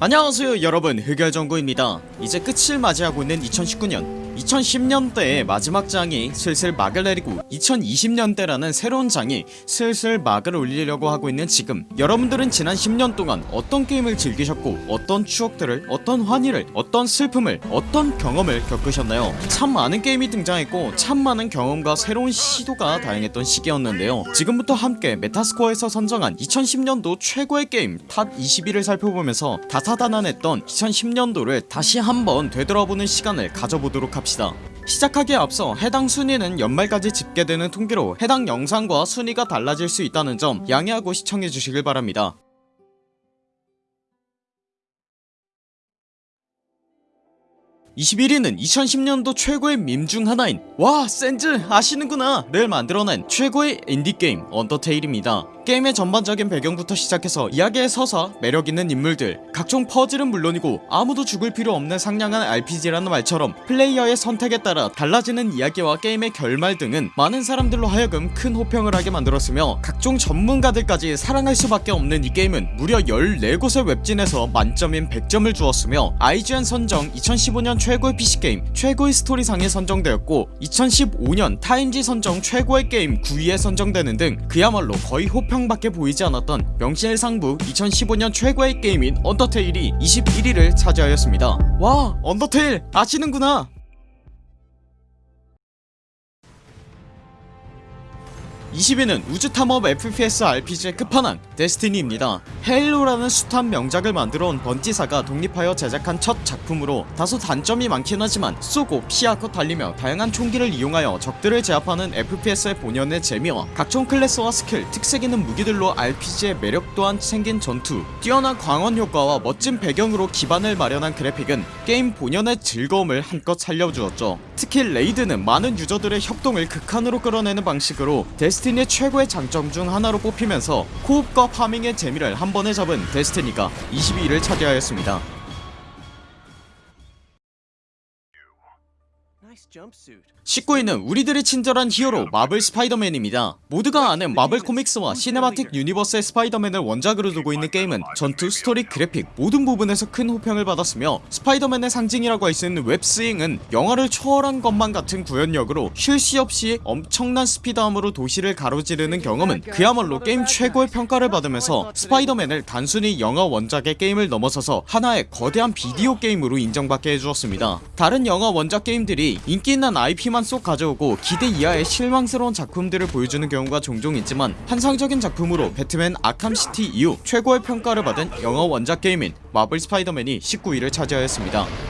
안녕하세요 여러분. 흑열정구입니다. 이제 끝을 맞이하고 있는 2019년 2010년대의 마지막 장이 슬슬 막을 내리고 2020년대라는 새로운 장이 슬슬 막을 올리려고 하고 있는 지금. 여러분들은 지난 10년 동안 어떤 게임을 즐기셨고 어떤 추억들을 어떤 환희를 어떤 슬픔을 어떤 경험을 겪으셨나요? 참 많은 게임이 등장했고 참 많은 경험과 새로운 시도가 다양했던 시기였는데요. 지금부터 함께 메타스코어에서 선정한 2010년도 최고의 게임 top 21을 살펴보면서 다사다난했던 2010년도를 다시 한번 되돌아보는 시간을 가져보도록 합시다 시작하기에 앞서 해당 순위는 연말까지 집계되는 통계로 해당 영상과 순위가 달라질 수 있다는 점 양해하고 시청해주시길 바랍니다. 21위는 2010년도 최고의 밈 중 하나인 와 센즈 아시는구나. 를 만들어낸 최고의 인디게임 언더테일입니다 게임의 전반적인 배경부터 시작해서 이야기의 서사 매력있는 인물들 각종 퍼즐은 물론이고 아무도 죽을 필요 없는 상냥한 RPG라는 말처럼 플레이어의 선택에 따라 달라지는 이야기와 게임의 결말 등은 많은 사람들로 하여금 큰 호평을 하게 만들었으며 각종 전문가들까지 사랑할 수밖에 없는 이 게임은 무려 14곳의 웹진에서 만점인 100점을 주었으며 IGN 선정 2015년 최고의 PC게임 최고의 스토리상에 선정되었고 2015년 타임지 선정 최고의 게임 9위에 선정되는 등 그야말로 거의 호평 밖에 보이지 않았던 명실상부 2015년 최고의 게임인 언더테일이 21위를 차지하였습니다. 와 언더테일! 아시는구나 20위는 우주탐험 FPS RPG의 끝판왕 데스티니입니다. 헤일로라는 숱한 명작을 만들어온 번지사가 독립하여 제작한 첫 작품으로 다소 단점이 많긴 하지만 쏘고 피하고 달리며 다양한 총기를 이용하여 적들을 제압하는 FPS의 본연의 재미와 각종 클래스와 스킬 특색 있는 무기들로 RPG의 매력 또한 챙긴 전투. 뛰어난 광원 효과와 멋진 배경으로 기반을 마련한 그래픽은 게임 본연의 즐거움을 한껏 살려주었죠. 특히 레이드는 많은 유저들의 협동을 극한으로 끌어내는 방식으로 데스티니의 최고의 장점 중 하나로 뽑히면서 co-op과 farming의 재미를 한 번에 잡은 데스티니가 22위를 차지하였습니다 19위는 우리들의 친절한 히어로 마블 스파이더맨입니다. 모두가 아는 마블 코믹스와 시네마틱 유니버스의 스파이더맨을 원작으로 두고 있는 게임은 전투 스토리 그래픽 모든 부분에서 큰 호평을 받았으며 스파이더맨의 상징이라고 할 수 있는 web swing은 영화를 초월한 것만 같은 구현력으로 쉴 새 없이 엄청난 스피드함으로 도시를 가로지르는 경험은 그야말로 게임 최고의 평가를 받으면서 스파이더맨을 단순히 영화 원작의 게임을 넘어서서 하나의 거대한 비디오 게임으로 인정받게 해주었습니다. 다른 영화 원작 게임들이 인기 있는 IP만 쏙 가져오고 기대 이하의 실망스러운 작품들을 보여주는 경우가 종종 있지만 환상적인 작품으로 배트맨 아캄시티 이후 최고의 평가를 받은 영화 원작 게임인 마블 스파이더맨이 19위를 차지하였습니다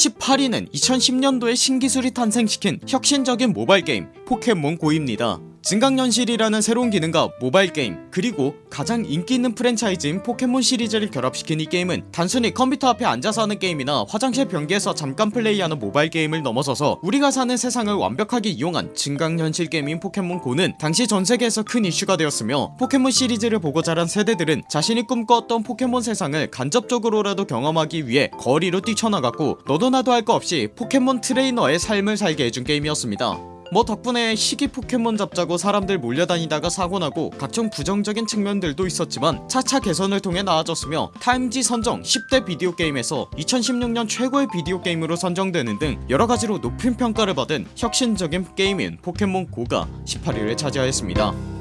18위는 2010년도에 신기술이 탄생시킨 혁신적인 모바일 게임 포켓몬 고입니다. 증강현실이라는 새로운 기능과 모바일 게임 그리고 가장 인기 있는 프랜차이즈인 포켓몬 시리즈를 결합시킨 이 게임은 단순히 컴퓨터 앞에 앉아서 하는 게임이나 화장실 변기에서 잠깐 플레이하는 모바일 게임을 넘어서서 우리가 사는 세상을 완벽하게 이용한 증강현실 게임인 포켓몬 고는 당시 전세계에서 큰 이슈가 되었으며 포켓몬 시리즈를 보고 자란 세대들은 자신이 꿈꿔왔던 포켓몬 세상을 간접적으로라도 경험하기 위해 거리로 뛰쳐나갔고 너도 나도 할 거 없이 포켓몬 트레이너의 삶을 살게 해준 게임이었습니다. 뭐 덕분에 시기 포켓몬 잡자고 사람들 몰려다니다가 사고나고 각종 부정적인 측면들도 있었지만 차차 개선을 통해 나아졌으며 타임지 선정 10대 비디오 게임에서 2016년 최고의 비디오 게임으로 선정되는 등 여러가지로 높은 평가를 받은 혁신적인 게임인 포켓몬 고가 18위를 차지하였습니다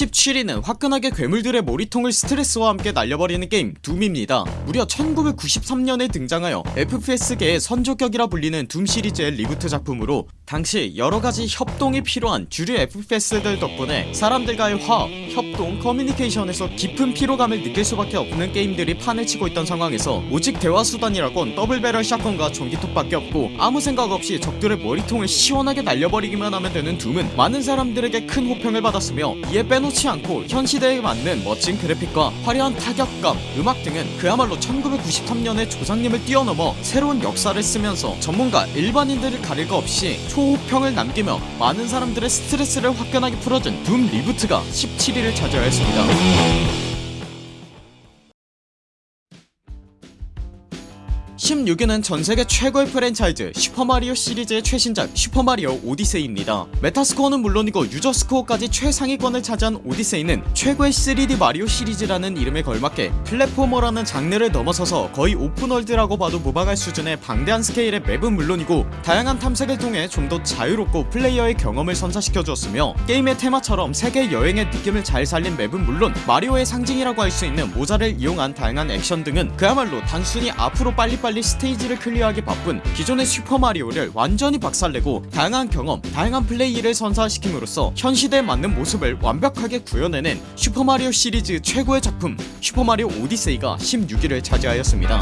17위는 화끈하게 괴물들의 머리통을 스트레스와 함께 날려버리는 게임 둠입니다. 무려 1993년에 등장하여 FPS계의 선조격이라 불리는 둠 시리즈의 reboot 작품으로 당시 여러가지 협동이 필요한 주류 FPS들 덕분에 사람들과의 화합, 협동, 커뮤니케이션에서 깊은 피로감을 느낄 수밖에 없는 게임들이 판을 치고 있던 상황에서 오직 대화수단이라곤 double barrel shotgun과 전기톱밖에 없고 아무 생각 없이 적들의 머리통을 시원하게 날려버리기만 하면 되는 둠은 많은 사람들에게 큰 호평을 받았으며 이에 빼놓지 않고 현 시대에 맞는 멋진 그래픽과 화려한 타격감, 음악 등은 그야말로 1993년의 조상님을 뛰어넘어 새로운 역사를 쓰면서 전문가 일반인들을 가릴 거 없이 초 호평을 남기며 많은 사람들의 스트레스를 화끈하게 풀어준 둠 reboot가 17위를 차지하였습니다 16위는 전세계 최고의 프랜차이즈 슈퍼마리오 시리즈의 최신작 슈퍼마리오 오디세이입니다. 메타스코어는 물론이고 유저스코어까지 최상위권을 차지한 오디세이는 최고의 3D 마리오 시리즈라는 이름에 걸맞게 platformer라는 장르를 넘어서서 거의 open world라고 봐도 무방할 수준의 방대한 스케일의 맵은 물론이고 다양한 탐색을 통해 좀 더 자유롭고 플레이어의 경험을 선사시켜 주었으며 게임의 테마처럼 세계 여행의 느낌을 잘 살린 맵은 물론 마리오의 상징이라고 할 수 있는 모자를 이용한 다양한 액션 등은 그야말로 단순히 앞으로 빨리빨리 스테이지를 클리어하기 바쁜 기존의 슈퍼마리오를 완전히 박살내고 다양한 경험 다양한 플레이를 선사시킴으로써 현 시대에 맞는 모습을 완벽하게 구현해낸 슈퍼마리오 시리즈 최고의 작품 슈퍼마리오 오디세이가 16위를 차지하였습니다.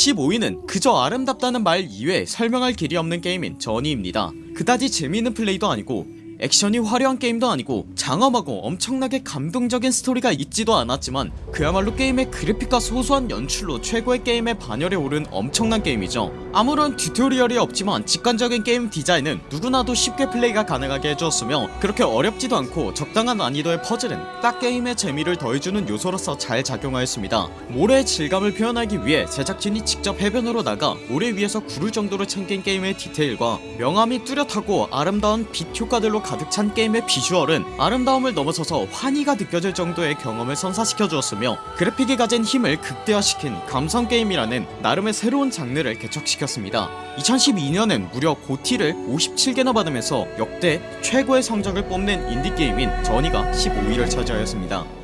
15위는 그저 아름답다는 말 이외에 설명할 길이 없는 게임인 저니입니다. 그다지 재미있는 플레이도 아니고 액션이 화려한 게임도 아니고 장엄하고 엄청나게 감동적인 스토리가 있지도 않았지만 그야말로 게임의 그래픽과 소소한 연출로 최고의 게임의 반열에 오른 엄청난 게임이죠. 아무런 tutorial이 없지만 직관적인 게임 디자인은 누구나도 쉽게 플레이가 가능하게 해주었으며 그렇게 어렵지도 않고 적당한 난이도의 퍼즐은 딱 게임의 재미를 더해주는 요소로서 잘 작용하였습니다. 모래의 질감을 표현하기 위해 제작진이 직접 해변으로 나가 모래 위에서 구를 정도로 챙긴 게임의 디테일과 명암이 뚜렷하고 아름다운 빛 효과들로 가득 찬 게임의 비주얼은 아름다움을 넘어서서 환희가 느껴질 정도의 경험을 선사시켜 주었으며 그래픽이 가진 힘을 극대화시킨 감성 게임이라는 나름의 새로운 장르를 개척시켰습니다. 2012년엔 무려 고티를 57개나 받으면서 역대 최고의 성적을 뽐낸 인디게임인 저니가 15위를 차지하였습니다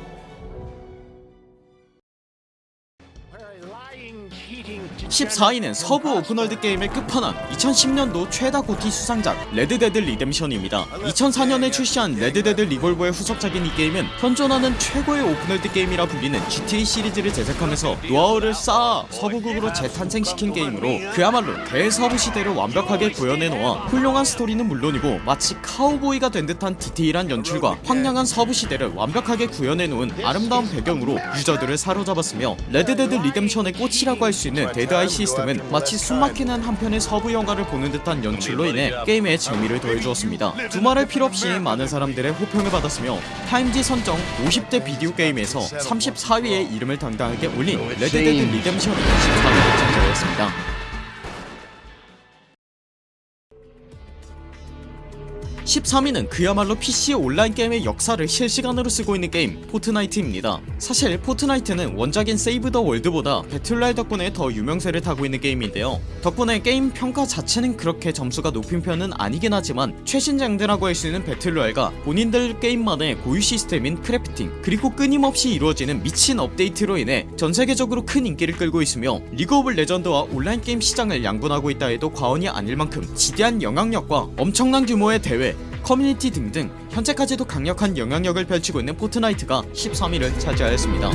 14위는 서부 open world 게임의 끝판왕 2010년도 최다 GOTY 수상작 레드데드 리뎀션입니다. 2004년에 출시한 레드데드 리볼버의 후속작인 이 게임은 현존하는 최고의 open world 게임이라 불리는 GTA 시리즈를 제작하면서 노하우를 쌓아 서부극으로 재탄생시킨 게임으로 그야말로 대서부 시대를 완벽하게 구현해놓아 훌륭한 스토리는 물론이고 마치 카우보이가 된 듯한 디테일한 연출과 황량한 서부 시대를 완벽하게 구현해놓은 아름다운 배경으로 유저들을 사로잡았으며 레드데드 리뎀션의 꽃이라고 할 수 있는 데드 아이 시스템은 마치 숨막히는 한편의 서부 영화를 보는 듯한 연출로 인해 게임에 재미를 더해주었습니다. 두말할 필요 없이 많은 사람들의 호평을 받았으며 타임지 선정 50대 비디오 게임에서 34위에 이름을 당당하게 올린 레드데드 리뎀션이 14위를 차지하였습니다 13위는 그야말로 PC 온라인 게임의 역사를 실시간으로 쓰고 있는 게임 포트나이트입니다. 사실 포트나이트는 원작인 세이브 더 월드보다 battle royale 덕분에 더 유명세를 타고 있는 게임인데요. 덕분에 게임 평가 자체는 그렇게 점수가 높은 편은 아니긴 하지만 최신 장르라고 할 수 있는 battle royale과 본인들 게임만의 고유 시스템인 crafting 그리고 끊임없이 이루어지는 미친 업데이트로 인해 전세계적으로 큰 인기를 끌고 있으며 리그 오브 레전드와 온라인 게임 시장을 양분하고 있다 해도 과언이 아닐 만큼 지대한 영향력과 엄청난 규모의 대회 커뮤니티 등등 현재까지도 강력한 영향력을 펼치고 있는 포트나이트가 13위를 차지하였습니다.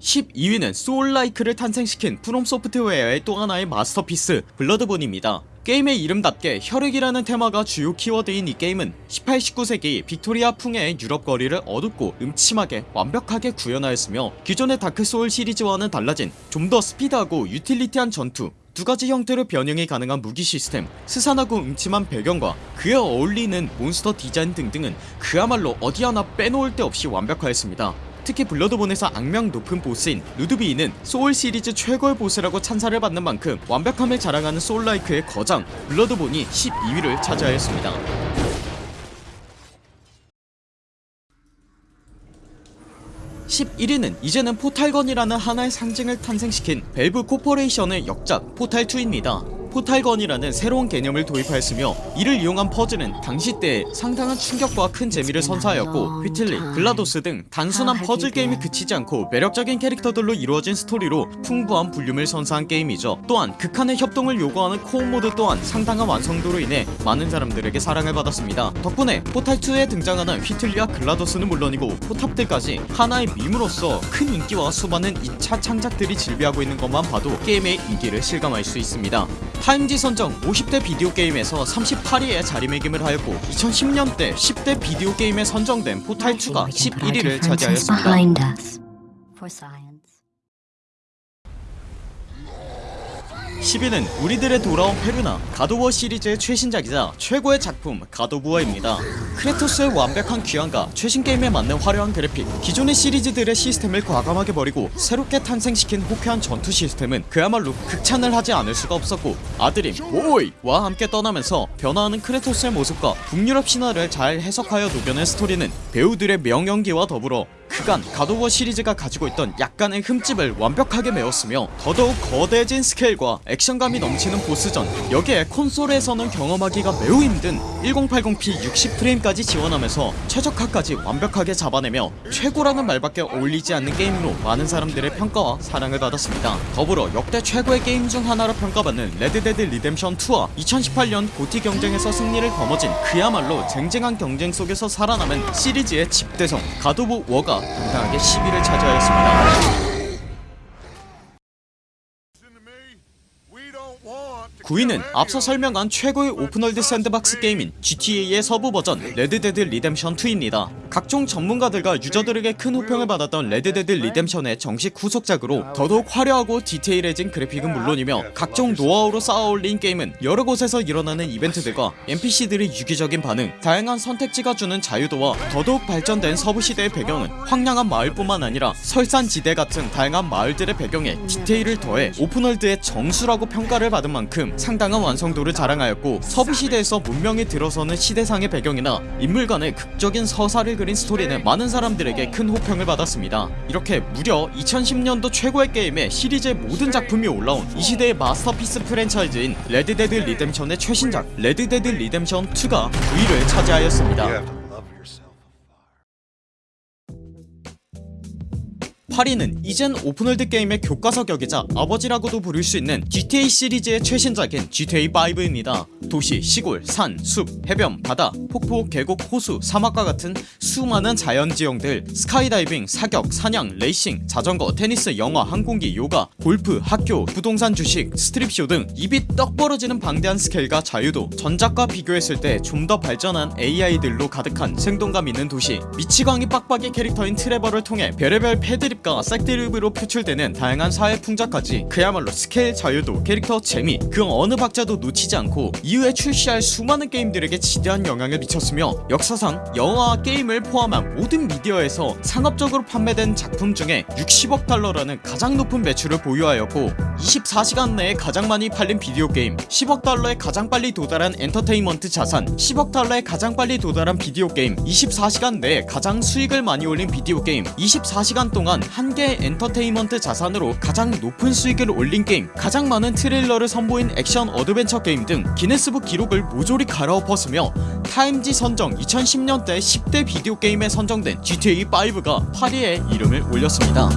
12위는 soul-like를 탄생시킨 프롬소프트웨어의 또 하나의 masterpiece 블러드본입니다. 게임의 이름답게 혈액이라는 테마가 주요 키워드인 이 게임은 18, 19세기 빅토리아 풍의 유럽 거리를 어둡고 음침하게 완벽하게 구현하였으며 기존의 다크소울 시리즈와는 달라진 좀 더 스피드하고 utility한 전투 두가지 형태로 변형이 가능한 무기 시스템 스산하고 음침한 배경과 그에 어울리는 몬스터 디자인 등등은 그야말로 어디 하나 빼놓을 데 없이 완벽하였습니다. 특히 블러드본에서 악명 높은 보스인 루드비히는 소울 시리즈 최고의 보스라고 찬사를 받는 만큼 완벽함을 자랑하는 soul-like의 거장 블러드본이 12위를 차지하였습니다 11위는 이제는 portal gun이라는 하나의 상징을 탄생시킨 밸브 코퍼레이션의 역작 포탈2입니다 portal gun이라는 새로운 개념을 도입하였으며 이를 이용한 퍼즐은 당시 때에 상당한 충격과 큰 재미를 선사하였고 휘틀리, 글라도스 등 단순한 퍼즐 게임에 그치지 않고 매력적인 캐릭터들로 이루어진 스토리로 풍부한 볼륨을 선사한 게임이죠. 또한 극한의 협동을 요구하는 co-op 모드 또한 상당한 완성도로 인해 많은 사람들에게 사랑을 받았습니다. 덕분에 포탈2에 등장하는 휘틀리와 글라도스는 물론이고 포탑들까지 하나의 meme으로서 큰 인기와 수많은 2차 창작들이 즐비하고 있는 것만 봐도 게임의 인기를 실감할 수 있습니다 타임지 선정 50대 비디오 게임에서 38위에 자리매김을 하였고 2010년대 10대 비디오 게임에 선정된 포탈2가 11위를 차지하였습니다 10위는 우리들의 돌아온 패륜아 갓오브워 시리즈의 최신작이자 최고의 작품 갓오브워입니다. 크레토스의 완벽한 귀환과 최신 게임에 맞는 화려한 그래픽 기존의 시리즈들의 시스템을 과감하게 버리고 새롭게 탄생시킨 호쾌한 전투 시스템은 그야말로 극찬을 하지 않을 수가 없었고 아들인 로키와 함께 떠나면서 변화하는 크레토스의 모습과 북유럽 신화를 잘 해석하여 녹여낸 스토리는 배우들의 명연기와 더불어 그간 가도워 시리즈가 가지고 있던 약간의 흠집을 완벽하게 메웠으며 더더욱 거대해진 스케일과 액션감이 넘치는 보스전 여기에 콘솔에서는 경험하기가 매우 힘든 1080p 60프레임까지 지원하면서 최적화까지 완벽하게 잡아내며 최고라는 말밖에 어울리지 않는 게임으로 많은 사람들의 평가와 사랑을 받았습니다. 더불어 역대 최고의 게임 중 하나로 평가받는 레드데드 리뎀션 2와 2018년 GOTY 경쟁에서 승리를 거머쥔 그야말로 쟁쟁한 경쟁 속에서 살아남은 시리즈의 집대성 갓 오브 워가 당당하게 10위를 차지하였습니다 9위는 앞서 설명한 최고의 오픈월드 샌드박스 게임인 GTA의 서부 버전 레드데드 리뎀션 2입니다. 각종 전문가들과 유저들에게 큰 호평을 받았던 레드데드 리뎀션의 정식 후속작으로 더더욱 화려하고 디테일해진 그래픽은 물론이며 각종 노하우로 쌓아올린 게임은 여러 곳에서 일어나는 이벤트들과 NPC들의 유기적인 반응 다양한 선택지가 주는 자유도와 더더욱 발전된 서부시대의 배경은 황량한 마을뿐만 아니라 설산지대 같은 다양한 마을들의 배경에 디테일을 더해 오픈월드의 정수라고 평가를 받은 만큼 상당한 완성도를 자랑하였고 서부시대에서 문명이 들어서는 시대상의 배경이나 인물 간의 극적인 서사를 그린 스토리는 많은 사람들에게 큰 호평을 받았습니다. 이렇게 무려 2010년도 최고의 게임에 시리즈의 모든 작품이 올라온 이 시대의 masterpiece 프랜차이즈인 레드데드 리뎀션의 최신작 레드데드 리뎀션 2가 9위를 차지하였습니다 8위는 이젠 오픈월드 게임의 교과서격이자 아버지라고도 부를 수 있는 GTA 시리즈의 최신작인 GTA5입니다. 도시, 시골, 산, 숲, 해변, 바다, 폭포, 계곡, 호수, 사막과 같은 수많은 자연지형들 스카이다이빙, 사격, 사냥, 레이싱, 자전거, 테니스, 영화, 항공기, 요가, 골프, 학교, 부동산 주식, 스트립쇼 등 입이 떡 벌어지는 방대한 스케일과 자유도 전작과 비교했을 때 좀 더 발전한 AI들로 가득한 생동감 있는 도시. 미치광이 빡빡이 캐릭터인 트레버를 통해 별의별 패드립 과 섹드립으로 표출되는 다양한 사회 풍자까지 그야말로 스케일 자유도 캐릭터 재미 그 어느 박자도 놓치지 않고 이후에 출시할 수많은 게임들에게 지대한 영향을 미쳤으며 역사상 영화와 게임을 포함한 모든 미디어에서 상업적으로 판매된 작품 중에 60억 달러라는 가장 높은 매출을 보유하였고 24시간 내에 가장 많이 팔린 비디오 게임 10억 달러에 가장 빨리 도달한 엔터테인먼트 자산 10억 달러에 가장 빨리 도달한 비디오 게임 24시간 내에 가장 수익을 많이 올린 비디오 게임 24시간 동안 한 개의 엔터테인먼트 자산으로 가장 높은 수익을 올린 게임 가장 많은 트레일러를 선보인 액션 어드벤처 게임 등 기네스북 기록을 모조리 갈아엎었으며 타임지 선정 2010년대 10대 비디오 게임에 선정된 GTA5가 8위에 이름을 올렸습니다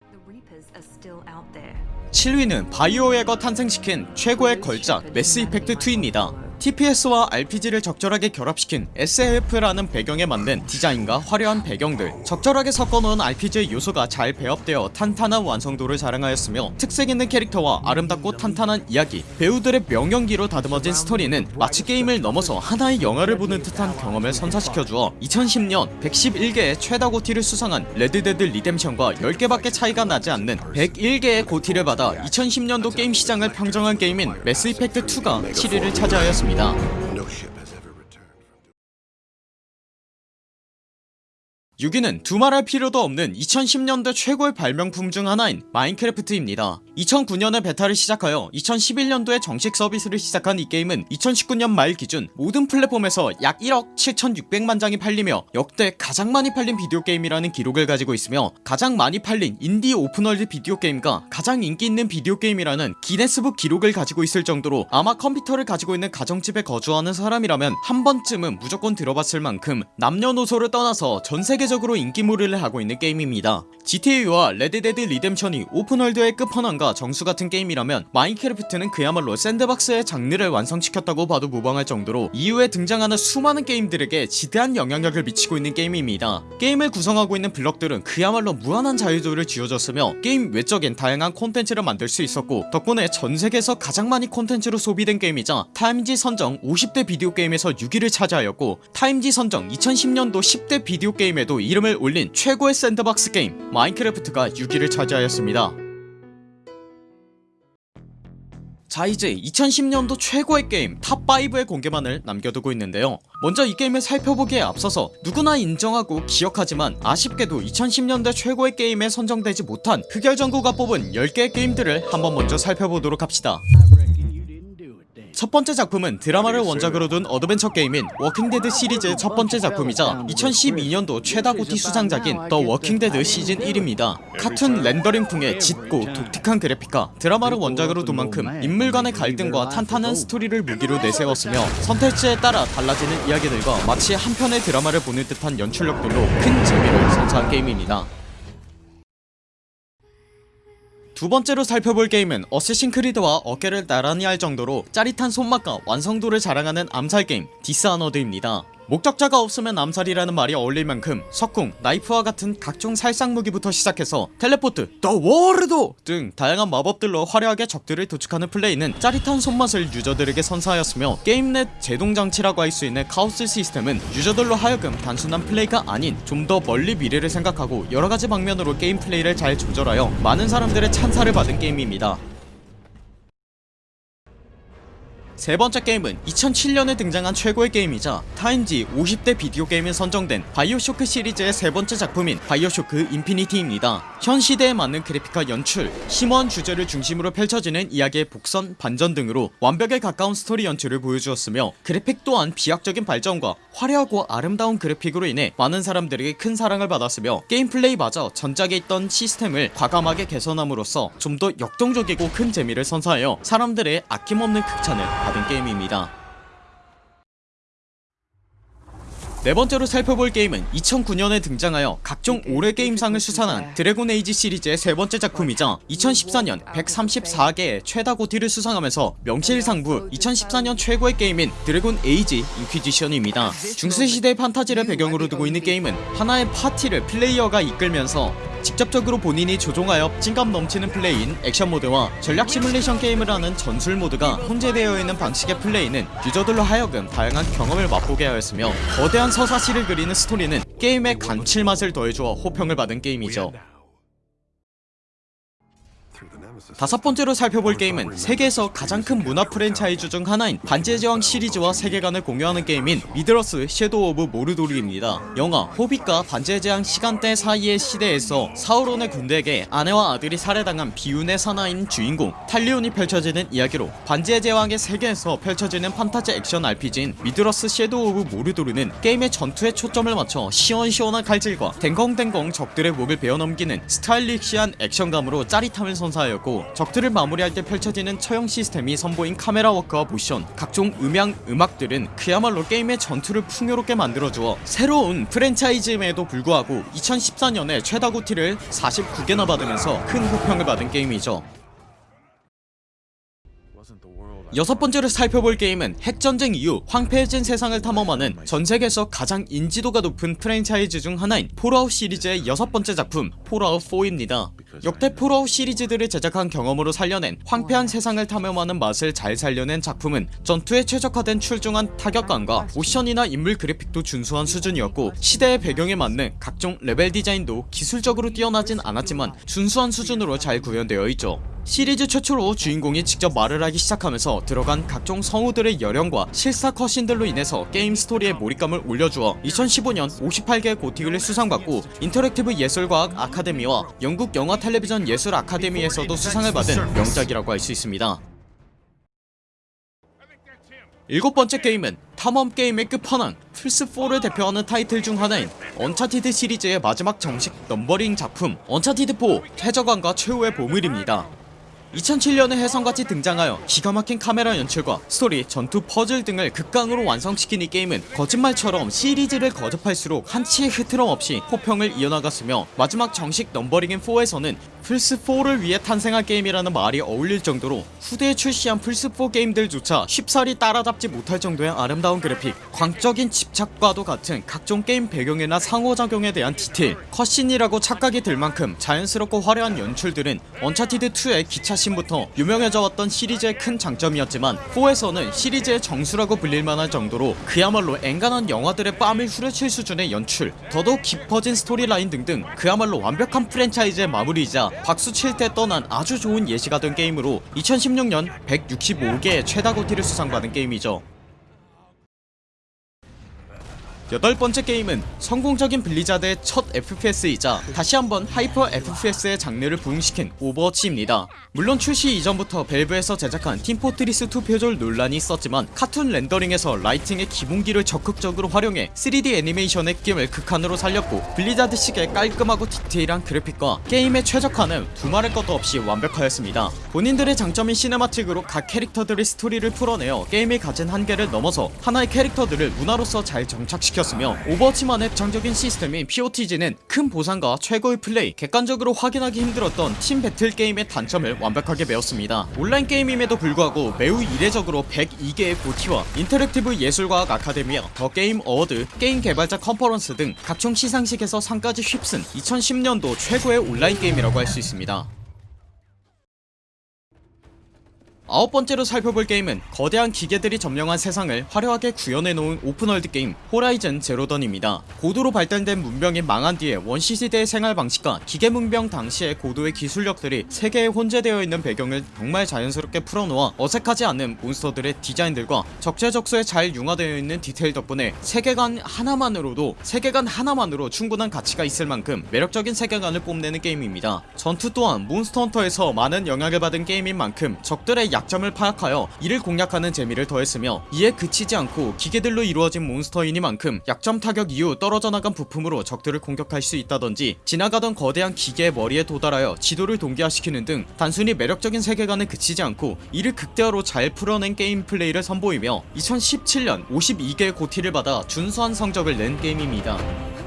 The Reapers are still out there. 7위는 바이오웨어가 탄생시킨 최고의 걸작 매스 이펙트 2입니다 TPS와 RPG를 적절하게 결합시킨 SF라는 배경에 맞는 디자인과 화려한 배경들 적절하게 섞어놓은 RPG의 요소가 잘 배합되어 탄탄한 완성도를 자랑하였으며 특색있는 캐릭터와 아름답고 탄탄한 이야기 배우들의 명연기로 다듬어진 스토리는 마치 게임을 넘어서 하나의 영화를 보는 듯한 경험을 선사시켜주어 2010년 111개의 최다 GOTY를 수상한 레드데드 리뎀션과 10개밖에 차이가 나지 않는 101개의 GOTY를 받아 2010년도 게임 시장을 평정한 게임인 매스 이펙트 2가 7위를 차지하였습니다 No ship. 6위는 두말할 필요도 없는 2010년대 최고의 발명품 중 하나인 마인크래프트입니다. 2009년에 베타를 시작하여 2011년도에 정식 서비스를 시작한 이 게임은 2019년 말 기준 모든 플랫폼에서 약 1억 7600만 장이 팔리며 역대 가장 많이 팔린 비디오 게임이라는 기록을 가지고 있으며 가장 많이 팔린 인디 오픈월드 비디오 게임과 가장 인기 있는 비디오 게임이라는 기네스북 기록을 가지고 있을 정도로 아마 컴퓨터를 가지고 있는 가정집에 거주하는 사람이라면 한 번쯤은 무조건 들어봤을 만큼 남녀노소를 떠나서 전세계적 으로 인기몰이를 하고 있는 게임입니다. GTA와 레드데드 리뎀션이 오픈월드의 끝판왕과 정수 같은 게임이라면 마인크래프트는 그야말로 샌드박스의 장르를 완성시켰다고 봐도 무방할 정도로 이후에 등장하는 수많은 게임들에게 지대한 영향력을 미치고 있는 게임입니다. 게임을 구성하고 있는 블럭들은 그야말로 무한한 자유도를 쥐어줬으며 게임 외적인 다양한 콘텐츠를 만들 수 있었고 덕분에 전세계에서 가장 많이 콘텐츠로 소비된 게임이자 타임지 선정 50대 비디오 게임에서 6위를 차지하였고 타임지 선정 2010년도 10대 비디오 게임에도 세계에도 이름을 올린 최고의 샌드박스 게임 마인크래프트가 6위를 차지하였습니다. 자 이제 2010년도 최고의 게임 탑5의 공개만을 남겨두고 있는데요. 먼저 이 게임을 살펴보기에 앞서서 누구나 인정하고 기억하지만 아쉽게도 2010년대 최고의 게임에 선정되지 못한 흑열전구가 뽑은 10개의 게임들을 한번 먼저 살펴보도록 합시다. 첫 번째 작품은 드라마를 원작으로 둔 어드벤처 게임인 워킹데드 시리즈의 첫 번째 작품이자 2012년도 최다 GOTY 수상작인 더 워킹데드 시즌 1입니다. 카툰 렌더링풍의 짙고 독특한 그래픽과 드라마를 원작으로 둔 만큼 인물 간의 갈등과 탄탄한 스토리를 무기로 내세웠으며 선택지에 따라 달라지는 이야기들과 마치 한 편의 드라마를 보는 듯한 연출력들로 큰 재미를 선사한 게임입니다 두 번째로 살펴볼 게임은 Assassin's Creed와 어깨를 나란히 할 정도로 짜릿한 손맛과 완성도를 자랑하는 암살게임 Dishonored입니다 목격자가 없으면 암살이라는 말이 어울릴 만큼 석궁, 나이프와 같은 각종 살상무기부터 시작해서 텔레포트, 더 워르도 등 다양한 마법들로 화려하게 적들을 도축하는 플레이는 짜릿한 손맛을 유저들에게 선사하였으며 게임 내 제동장치라고 할 수 있는 카오스 시스템은 유저들로 하여금 단순한 플레이가 아닌 좀 더 멀리 미래를 생각하고 여러가지 방면으로 게임 플레이를 잘 조절하여 많은 사람들의 찬사를 받은 게임입니다 세 번째 게임은 2007년에 등장한 최고의 게임이자 타임지 50대 비디오 게임에 선정된 BioShock 시리즈의 세 번째 작품인 BioShock Infinite입니다 현 시대에 맞는 그래픽과 연출, 심오한 주제를 중심으로 펼쳐지는 이야기의 복선, 반전 등으로 완벽에 가까운 스토리 연출을 보여주었으며 그래픽 또한 비약적인 발전과 화려하고 아름다운 그래픽으로 인해 많은 사람들에게 큰 사랑을 받았으며 게임 플레이마저 전작에 있던 시스템을 과감하게 개선함으로써 좀 더 역동적이고 큰 재미를 선사하여 사람들의 아낌없는 극찬을 받은 게임입니다 네 번째로 살펴볼 게임은 2009년에 등장하여 각종 올해 게임상을 수상한 Dragon Age 시리즈의 세 번째 작품이자 2014년 134개의 최다 GOTY를 수상하면서 명실상부 2014년 최고의 게임인 Dragon Age Inquisition입니다. 중세시대의 판타지를 배경으로 두고 있는 게임은 하나의 파티를 플레이어가 이끌면서 직접적으로 본인이 조종하여 박진감 넘치는 플레이인 액션 모드와 전략 시뮬레이션 게임을 하는 전술 모드가 혼재되어 있는 방식의 플레이는 유저들로 하여금 다양한 경험을 맛보게 하였으며 거대한 서사시를 그리는 스토리는 게임의 감칠맛을 더해주어 호평을 받은 게임이죠. 다섯 번째로 살펴볼 게임은 세계에서 가장 큰 문화 프랜차이즈 중 하나인 반지의 제왕 시리즈와 세계관을 공유하는 게임인 Middle-earth Shadow of Mordor입니다. 영화 호빗과 반지의 제왕 시간대 사이의 시대에서 사우론의 군대에게 아내와 아들이 살해당한 비운의 사나이인 주인공 탈리온이 펼쳐지는 이야기로 반지의 제왕의 세계에서 펼쳐지는 판타지 액션 RPG인 Middle-earth Shadow of Mordor는 게임의 전투에 초점을 맞춰 시원시원한 칼질과 뎅겅뎅겅 적들의 목을 베어넘기는 스타일리시한 액션감으로 짜릿함을 선사하였고 적들을 마무리할 때 펼쳐지는 처형 시스템이 선보인 카메라 워크와 모션. 각종 음향 음악들은 그야말로 게임의 전투를 풍요롭게 만들어주어 새로운 프랜차이즈임에도 불구하고 2014년에 최다 GOTY를 49개나 받으면서 큰 호평을 받은 게임이죠 여섯 번째로 살펴볼 게임은 핵전쟁 이후 황폐해진 세상을 탐험하는 전세계에서 가장 인지도가 높은 프랜차이즈 중 하나인 Fallout 시리즈의 여섯 번째 작품 Fallout 4입니다. 역대 Fallout 시리즈들을 제작한 경험으로 살려낸 황폐한 세상을 탐험하는 맛을 잘 살려낸 작품은 전투에 최적화된 출중한 타격감과 모션이나 인물 그래픽도 준수한 수준이었고 시대의 배경에 맞는 각종 레벨 디자인도 기술적으로 뛰어나진 않았지만 준수한 수준으로 잘 구현되어 있죠 시리즈 최초로 주인공이 직접 말을 하기 시작하면서 들어간 각종 성우들의 열연과 실사 cutscene들로 인해서 게임 스토리에 몰입감을 올려주어 2015년 58개 GOTY를 수상받고 interactive 예술과학 아카데미와 영국 영화 텔레비전 예술 아카데미에서도 수상을 받은 명작이라고 할 수 있습니다. 일곱 번째 게임은 탐험 게임의 끝판왕 플스4를 대표하는 타이틀 중 하나인 Uncharted 시리즈의 마지막 정식 numbering 작품 언차티드4 최저감과 최후의 보물입니다 2007년에 혜성같이 등장하여 기가 막힌 카메라 연출과 스토리, 전투, 퍼즐 등을 극강으로 완성시킨 이 게임은 거짓말처럼 시리즈를 거듭할수록 한치의 흐트러짐 없이 호평을 이어나갔으며 마지막 정식 numbering인 4에서는 플스4를 위해 탄생한 게임이라는 말이 어울릴 정도로 후대에 출시한 플스4 게임들조차 쉽사리 따라잡지 못할 정도의 아름다운 그래픽 광적인 집착과도 같은 각종 게임 배경이나 상호작용에 대한 디테일 cutscene이라고 착각이 들 만큼 자연스럽고 화려한 연출들은 Uncharted 2의 기차 액션부터 유명해져 왔던 시리즈의 큰 장점이었지만 4에서는 시리즈의 정수라고 불릴만할 정도로 그야말로 앵간한 영화들의 뺨을 후려칠 수준의 연출 더더욱 깊어진 스토리라인 등등 그야말로 완벽한 프랜차이즈의 마무리이자 박수 칠 때 떠난 아주 좋은 예시가 된 게임으로 2016년 165개의 최다 GOTY를 수상받은 게임이죠 여덟 번째 게임은 성공적인 Blizzard의 첫 FPS이자 다시 한번 hyper FPS의 장르를 부흥시킨 Overwatch입니다. 물론 출시 이전부터 Valve에서 제작한 Team Fortress 2 표절 논란이 있었지만 카툰 렌더링에서 lighting의 기본기를 적극적으로 활용해 3D 애니메이션의 느낌을 극한으로 살렸고 Blizzard식의 깔끔하고 디테일한 그래픽과 게임의 최적화는 두말할 것도 없이 완벽하였습니다. 본인들의 장점인 cinematic으로 각 캐릭터들의 스토리를 풀어내어 게임이 가진 한계를 넘어서 하나의 캐릭터들을 문화로서 잘 정착 시켰으며 Overwatch만의 정적인 시스템인 POTG는 큰 보상과 최고의 플레이 객관적으로 확인하기 힘들었던 팀 배틀 게임의 단점을 완벽하게 메웠습니다. 온라인 게임임에도 불구하고 매우 이례적으로 102개의 GOTY와 interactive 예술과학 아카데미와 The Game Award 게임 개발자 컨퍼런스 등 각종 시상식에서 상까지 휩쓴 2010년도 최고의 온라인 게임이라고 할 수 있습니다 아홉 번째로 살펴볼 게임은 거대한 기계들이 점령한 세상을 화려하게 구현해놓은 open world 게임 호라이즌 제로 던입니다. 고도로 발달된 문명이 망한 뒤에 원시시대의 생활 방식과 기계 문명 당시의 고도의 기술력들이 세계에 혼재되어 있는 배경을 정말 자연스럽게 풀어놓아 어색하지 않는 몬스터들의 디자인들과 적재적소에 잘 융화되어 있는 디테일 덕분에 세계관 하나만으로도 세계관 하나만으로 충분한 가치가 있을 만큼 매력적인 세계관을 뽐내는 게임입니다. 전투 또한 몬스터 헌터에서 많은 영향을 받은 게임인 만큼 적들의 약점을 파악하여 이를 공략하는 재미를 더했으며 이에 그치지 않고 기계들로 이루어진 몬스터이니만큼 약점 타격 이후 떨어져 나간 부품으로 적들을 공격할 수 있다던지 지나가던 거대한 기계의 머리에 도달하여 지도를 동기화시키는 등 단순히 매력적인 세계관에 그치지 않고 이를 극대화로 잘 풀어낸 게임 플레이를 선보이며 2017년 52개의 GOTY를 받아 준수한 성적을 낸 게임입니다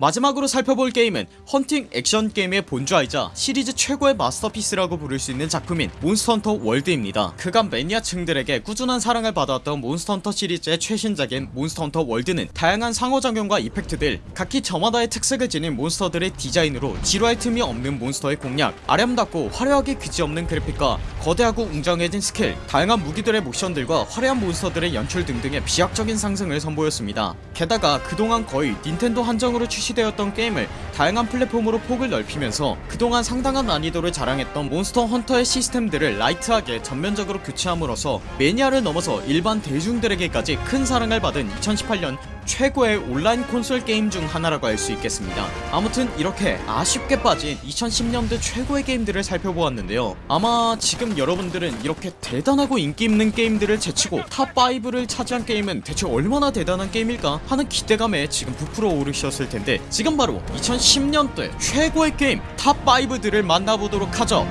마지막으로 살펴볼 게임은 헌팅 액션 게임의 본좌이자 시리즈 최고의 마스터피스라고 부를 수 있는 작품인 몬스터헌터 월드입니다. 그간 매니아층들에게 꾸준한 사랑을 받아왔던 몬스터헌터 시리즈의 최신작인 몬스터헌터 월드는 다양한 상호작용과 effect들 각기 저마다의 특색을 지닌 몬스터들의 디자인으로 지루할 틈이 없는 몬스터의 공략 아름답고 화려하기 그지없는 그래픽과 거대하고 웅장해진 스킬 다양한 무기들의 모션들과 화려한 몬스터들의 연출 등등의 비약적인 상승을 선보였습니다. 게다가 그동안 거의 닌텐도 한정으로 출시 되었던 게임을 다양한 플랫폼으로 폭을 넓히면서 그동안 상당한 난이도를 자랑했던 몬스터 헌터의 시스템들을 light하게 전면적으로 교체함으로써 매니아를 넘어서 일반 대중들에게까지 큰 사랑을 받은 2018년 최고의 온라인 콘솔 게임 중 하나라고 할 수 있겠습니다. 아무튼 이렇게 아쉽게 빠진 2010년대 최고의 게임들을 살펴보았는데요. 아마 지금 여러분들은 이렇게 대단하고 인기 있는 게임들을 제치고 top 5를 차지한 게임은 대체 얼마나 대단한 게임일까 하는 기대감에 지금 부풀어 오르셨을 텐데 지금 바로 2010년대 최고의 게임 top 5들을 만나보도록 하죠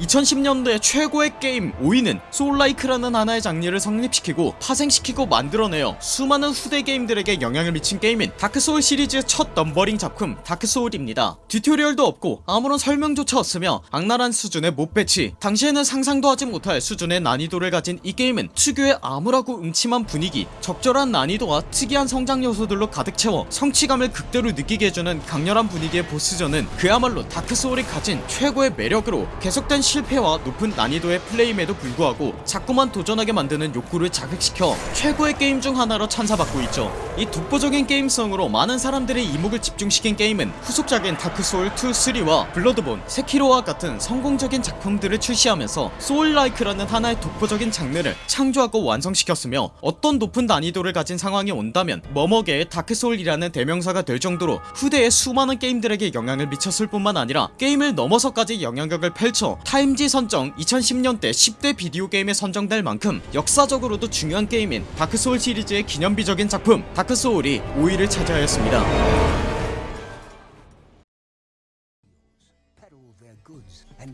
2010년대 최고의 게임 5위는 souls-like라는 하나의 장르를 성립시키고 파생시키고 만들어내어 수많은 후대 게임들에게 영향을 미친 게임인 다크소울 시리즈의 첫 numbering 작품 다크소울입니다. tutorial도 없고 아무런 설명조차 없으며 악랄한 수준의 mob 배치 당시에는 상상도 하지 못할 수준의 난이도를 가진 이 게임은 특유의 암울하고 음침한 분위기 적절한 난이도와 특이한 성장 요소들로 가득 채워 성취감을 극대로 느끼게 해주는 강렬한 분위기의 보스전은 그야말로 다크소울이 가진 최고의 매력으로 계속된 실패와 높은 난이도의 플레이임에도 불구하고 자꾸만 도전하게 만드는 욕구를 자극시켜 최고의 게임 중 하나로 찬사받고 있죠. 이 독보적인 게임성으로 많은 사람들의 이목을 집중시킨 게임은 후속작인 다크소울 2, 3와 블러드본, 세키로와 같은 성공적인 작품들을 출시하면서 souls-like라는 하나의 독보적인 장르를 창조하고 완성시켰으며 어떤 높은 난이도를 가진 상황이 온다면 뭐뭐계의 다크소울이라는 대명사가 될 정도로 후대의 수많은 게임들에게 영향을 미쳤을 뿐만 아니라 게임을 넘어서까지 영향력을 펼쳐 타임지 선정 2010년대 10대 비디오 게임에 선정될 만큼 역사적으로도 중요한 게임인 다크소울 시리즈의 기념비적인 작품 다크소울이 5위를 차지하였습니다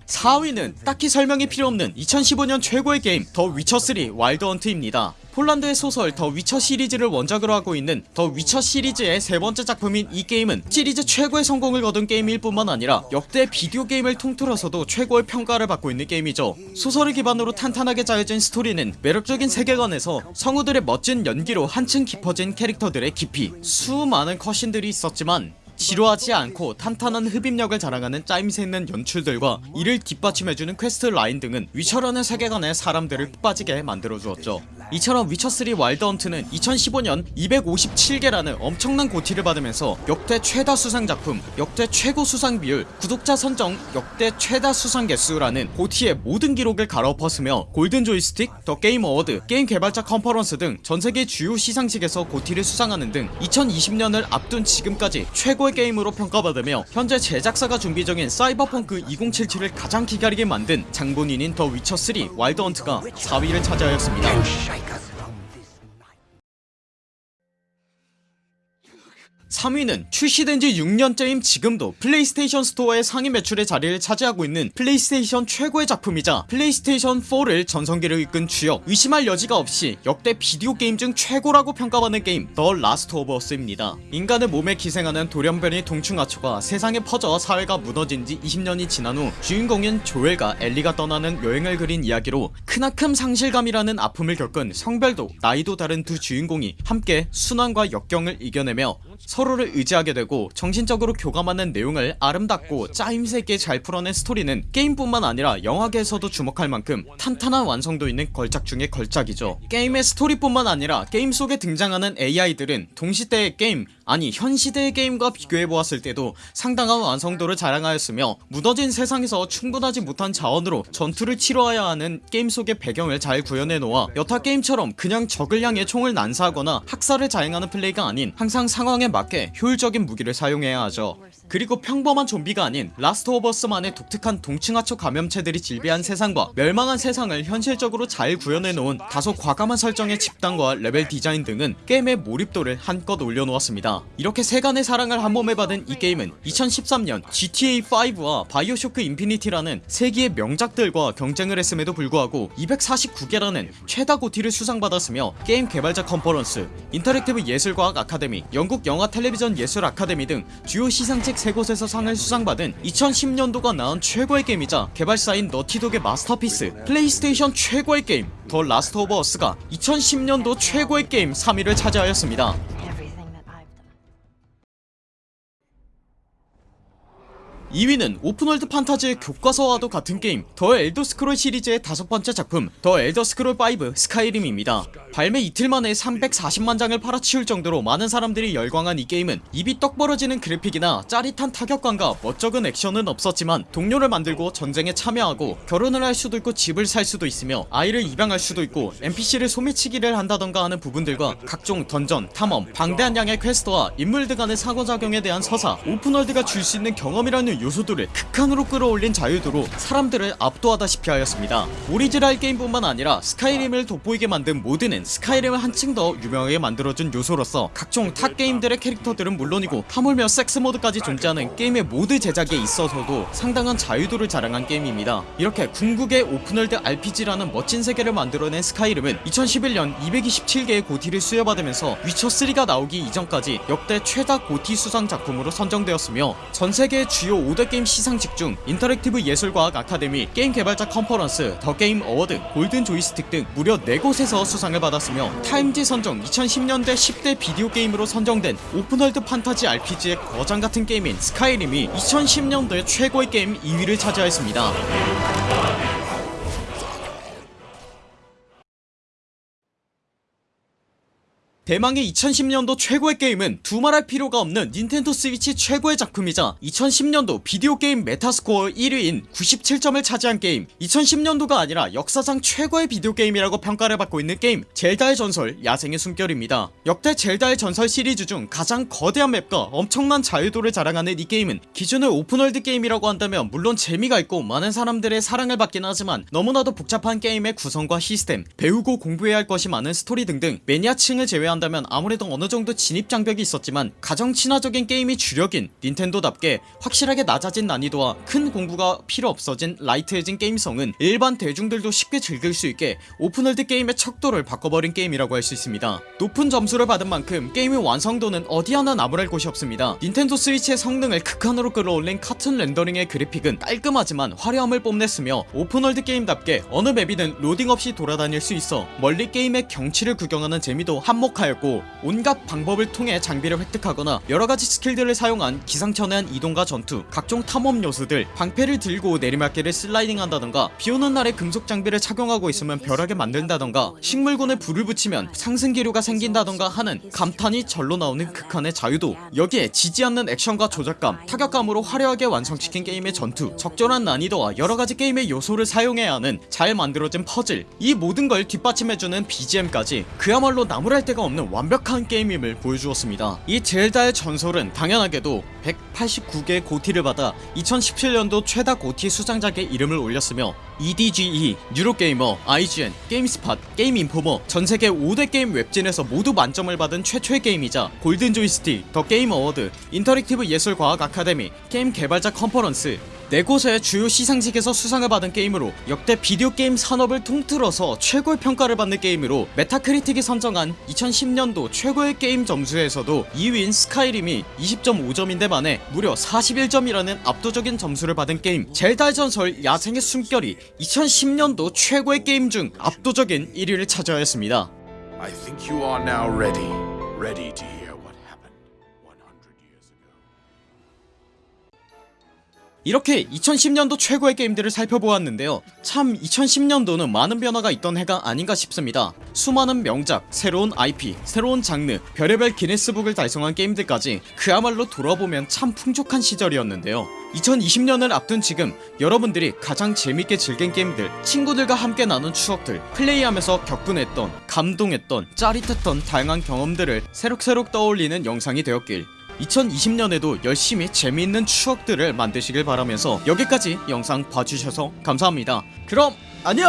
4위는 딱히 설명이 필요없는 2015년 최고의 게임 더 위쳐3 와일드 헌트입니다. 폴란드의 소설 더 위쳐 시리즈를 원작으로 하고 있는 더 위쳐 시리즈의 세번째 작품인 이 게임은 시리즈 최고의 성공을 거둔 게임일 뿐만 아니라 역대 비디오 게임을 통틀어서도 최고의 평가를 받고 있는 게임이죠. 소설을 기반으로 탄탄하게 짜여진 스토리는 매력적인 세계관에서 성우들의 멋진 연기로 한층 깊어진 캐릭터들의 깊이 수많은 cutscene들이 있었지만 지루하지 않고 탄탄한 흡입력을 자랑하는 짜임새 있는 연출들과 이를 뒷받침해주는 quest line 등은 위쳐라는 세계관에 사람들을 푹 빠지게 만들어주었죠. 이처럼 위쳐3 와일드 헌트는 2015년 257개라는 엄청난 GOTY를 받으면서 역대 최다 수상 작품, 역대 최고 수상 비율, 구독자 선정 역대 최다 수상 개수라는 GOTY의 모든 기록을 갈아엎었으며 골든 조이스틱, 더 게임 어워드, 게임 개발자 컨퍼런스 등 전세계 주요 시상식에서 GOTY를 수상하는 등 2020년을 앞둔 지금까지 최고의 게임으로 평가받으며 현재 제작사가 준비 중인 사이버펑크 2077을 가장 기다리게 만든 장본인인 더 위쳐3 와일드 헌트가 4위를 차지하였습니다 3위는 출시된 지 6년째인 지금도 플레이스테이션 스토어의 상위 매출의 자리를 차지하고 있는 플레이스테이션 최고의 작품이자 플레이스테이션 4를 전성기를 이끈 주역 의심할 여지가 없이 역대 비디오 게임 중 최고라고 평가받는 게임 더 라스트 오브 어스입니다. 인간의 몸에 기생하는 돌연변이 동충하초가 세상에 퍼져 사회가 무너진 지 20년이 지난 후 주인공인 조엘과 엘리가 떠나는 여행을 그린 이야기로 크나큰 상실감이라는 아픔을 겪은 성별도 나이도 다른 두 주인공이 함께 수난과 역경을 이겨내며 서로를 의지하게 되고 정신적으로 교감하는 내용을 아름답고 짜임새 있게 잘 풀어낸 스토리는 게임뿐만 아니라 영화계에서도 주목할 만큼 탄탄한 완성도 있는 걸작 중의 걸작이죠. 게임의 스토리뿐만 아니라 게임 속에 등장하는 AI들은 동시대의 게임 아니 현시대의 게임과 비교해보았을 때도 상당한 완성도를 자랑하였으며 무너진 세상에서 충분하지 못한 자원으로 전투를 치러야 하는 게임 속의 배경을 잘 구현해놓아 여타 게임처럼 그냥 적을 향해 총을 난사하거나 학살을 자행하는 플레이가 아닌 항상 상황에 맞게 효율적인 무기를 사용해야 하죠 그리고 평범한 좀비가 아닌 라스트 오브 어스만의 독특한 동충하초 감염체들이 즐비한 세상과 멸망한 세상을 현실적으로 잘 구현해놓은 다소 과감한 설정의 집단과 레벨 디자인 등은 게임의 몰입도를 한껏 올려놓았습니다. 이렇게 세간의 사랑을 한 몸에 받은 이 게임은 2013년 GTA5와 바이오쇼크 인피니티라는 세기의 명작들과 경쟁을 했음에도 불구하고 249개라는 최다 GOTY를 수상받았으며 게임 개발자 컨퍼런스, 인터랙티브 예술과학 아카데미, 영국 영화 텔레비전 예술 아카데미 등 주요 시상식 3곳에서 상을 수상받은 2010년도가 낳은 최고의 게임이자 개발사인 너티독의 마스터피스 플레이스테이션 최고의 게임 더 라스트 오브 어스가 2010년도 최고의 게임 3위를 차지하였습니다 2위는 open world 판타지의 교과서와도 같은 게임 더 엘더스크롤 시리즈의 다섯 번째 작품 더 엘더스크롤5 스카이림입니다. 발매 이틀 만에 340만 장을 팔아치울 정도로 많은 사람들이 열광한 이 게임은 입이 떡 벌어지는 그래픽이나 짜릿한 타격감과 멋쩍은 액션은 없었지만 동료를 만들고 전쟁에 참여하고 결혼을 할 수도 있고 집을 살 수도 있으며 아이를 입양할 수도 있고 NPC를 소매치기를 한다던가 하는 부분들과 각종 던전, 탐험, 방대한 양의 quest와 인물들 간의 상호작용에 대한 서사 open world가 줄 수 있는 경험이라는 요소들을 극한으로 끌어올린 자유도로 사람들을 압도하다시피 하였습니다. 오리지널 게임뿐만 아니라 스카이림을 돋보이게 만든 mod는 스카이림을 한층 더 유명하게 만들어준 요소로서 각종 타 게임들의 캐릭터들은 물론이고 하물며 섹스 mod까지 존재하는 게임의 mod 제작에 있어서도 상당한 자유도를 자랑한 게임입니다. 이렇게 궁극의 open world RPG라는 멋진 세계를 만들어낸 스카이림은 2011년 227개의 GOTY를 수여받으면서 위쳐3가 나오기 이전까지 역대 최다 GOTY 수상 작품으로 선정되었으며 전세계 주요 5대 게임 시상식 중 인터랙티브 예술과학 아카데미 게임 개발자 컨퍼런스 더 게임 어워드 골든 조이스틱 등 무려 4곳에서 수상을 받았으며 타임지 선정 2010년대 10대 비디오 게임으로 선정된 open world 판타지 RPG의 거장같은 게임인 스카이림이 2010년도에 최고의 게임 2위를 차지하였습니다 대망의 2010년도 최고의 게임은 두말할 필요가 없는 닌텐도 스위치 최고의 작품이자 2010년도 비디오 게임 메타스코어 1위인 97점을 차지한 게임. 2010년도가 아니라 역사상 최고의 비디오 게임이라고 평가를 받고 있는 게임 젤다의 전설 야생의 숨결입니다. 역대 젤다의 전설 시리즈 중 가장 거대한 맵과 엄청난 자유도를 자랑하는 이 게임은 기존의 open world 게임이라고 한다면 물론 재미가 있고 많은 사람들의 사랑을 받긴 하지만 너무나도 복잡한 게임의 구성과 시스템 배우고 공부해야 할 것이 많은 스토리 등등 매니아층을 제외한 제외한다면 아무래도 어느정도 진입장벽이 있었지만 가장 친화적인 게임이 주력인 닌텐도답게 확실하게 낮아진 난이도와 큰 공부가 필요 없어진 light해진 게임성은 일반 대중들도 쉽게 즐길 수 있게 open world 게임의 척도를 바꿔버린 게임이라고 할 수 있습니다. 높은 점수를 받은 만큼 게임의 완성도는 어디 하나 나무랄 곳이 없습니다. 닌텐도 스위치의 성능을 극한으로 끌어올린 카툰 렌더링의 그래픽은 깔끔하지만 화려함을 뽐냈으며 open world 게임답게 어느 맵이든 로딩 없이 돌아다닐 수 있어 멀리 게임의 경치를 구경하는 재미도 한몫 하였고 온갖 방법을 통해 장비를 획득하거나 여러가지 스킬들을 사용한 기상천외한 이동과 전투 각종 탐험 요소들 방패를 들고 내리막길을 슬라이딩한다던가 비오는 날에 금속 장비를 착용하고 있으면 벼락에 맞는다던가 식물군에 불을 붙이면 상승기류가 생긴다던가 하는 감탄이 절로 나오는 극한의 자유도 여기에 지지 않는 액션과 조작감 타격감으로 화려하게 완성시킨 게임의 전투 적절한 난이도와 여러가지 게임의 요소를 사용해야 하는 잘 만들어진 퍼즐 이 모든 걸 뒷받침해주는 BGM까지 그야말로 나무랄 데가 없는 완벽한 게임임을 보여주었습니다. 이 젤다의 전설은 당연하게도 189개의 GOTY를 받아 2017년도 최다 GOTY 수상작에 이름을 올렸으며 EDGE, 유로게이머, IGN, 게임스팟, 게임인포머 전세계 5대 게임 웹진에서 모두 만점을 받은 최초의 게임이자 골든 조이스틱, 더 게임 어워드, 인터랙티브 예술과학 아카데미, 게임 개발자 컨퍼런스 네 곳의 주요 시상식에서 수상을 받은 게임으로 역대 비디오 게임 산업을 통틀어서 최고의 평가를 받는 게임으로 메타크리틱이 선정한 2010년도 최고의 게임 점수에서도 2위인 스카이림이 20.5점인데 반해 무려 41점이라는 압도적인 점수를 받은 게임. 젤다의 전설 야생의 숨결이 2010년도 최고의 게임 중 압도적인 1위를 차지하였습니다 이렇게 2010년도 최고의 게임들을 살펴보았는데요. 참 2010년도는 많은 변화가 있던 해가 아닌가 싶습니다. 수많은 명작, 새로운 IP, 새로운 장르, 별의별 기네스북을 달성한 게임들까지 그야말로 돌아보면 참 풍족한 시절이었는데요. 2020년을 앞둔 지금 여러분들이 가장 재밌게 즐긴 게임들 친구들과 함께 나눈 추억들 플레이하면서 격분했던 감동했던 짜릿했던 다양한 경험들을 새록새록 떠올리는 영상이 되었길 2020년에도 열심히 재미있는 추억들을 만드시길 바라면서 여기까지 영상 봐주셔서 감사합니다. 그럼 안녕